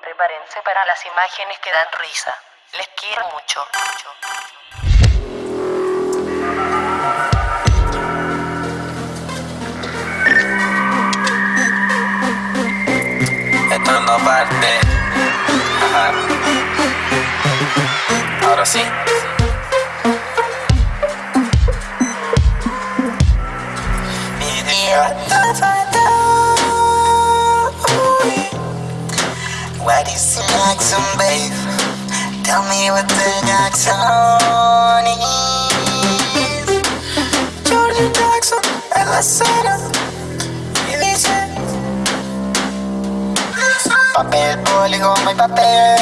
prepárense para las imágenes que dan risa. Les quiero mucho. Esto no parte. Ajá. Ahora sí. Mi Sexy like babe. Tell me what the dark on is. Jordan Clarkson, Ella Santa. Papel, polígono y papel.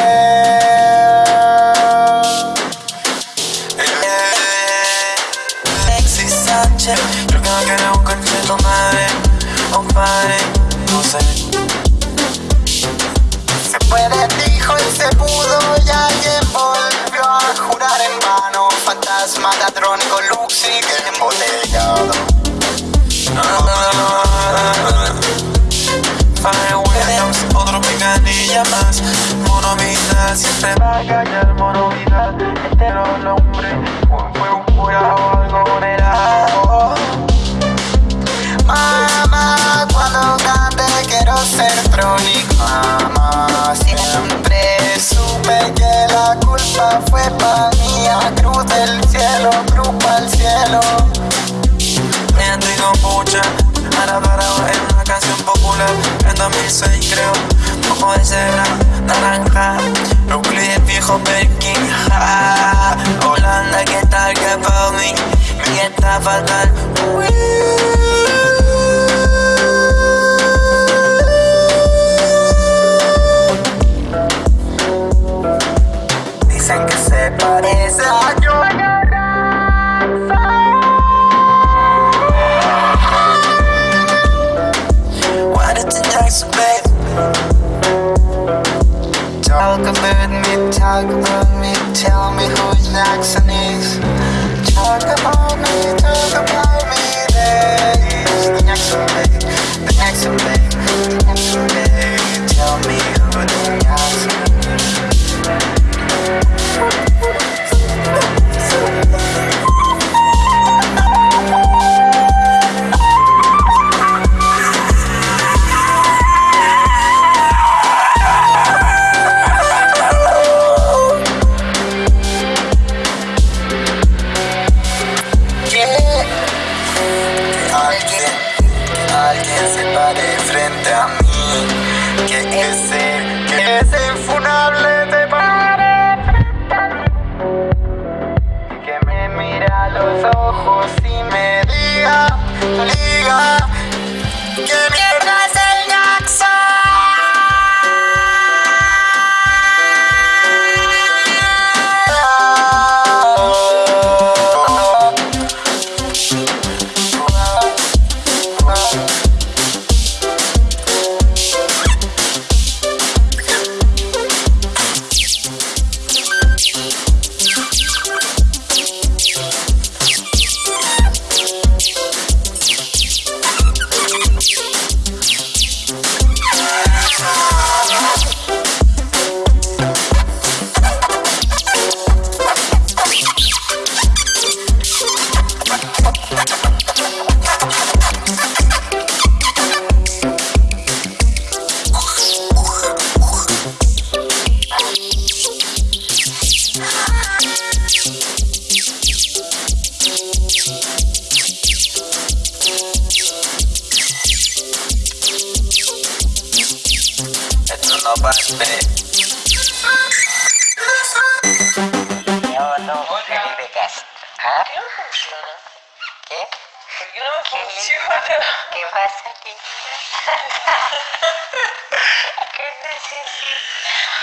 Sexy Sanchez Yo creo que eres un conflicto madre, compadre, no sé. Ladrónico, Luxi, que embotellado. Fire Williams, otro picanilla más. Mono vida, siempre va a callar. Mono vida, entero el hombre. Fue un cura Del cielo, cruz pa'l cielo. Miento y con pucha, ahora parado en una canción popular En 2006 creo, poco de cebra, naranja Euclides viejo Perkin, ja Holanda, ¿qué tal? ¿Qué pa' mí? Mi está fatal Dicen knees. Talk about me, talk about alguien se pare frente a mí. Que ese, que ese infunable on nobody's bed. Yo, no, really big ass. Huh? ¿Qué? No funciona. ¿Qué pasa aquí? ¿Qué necesitas?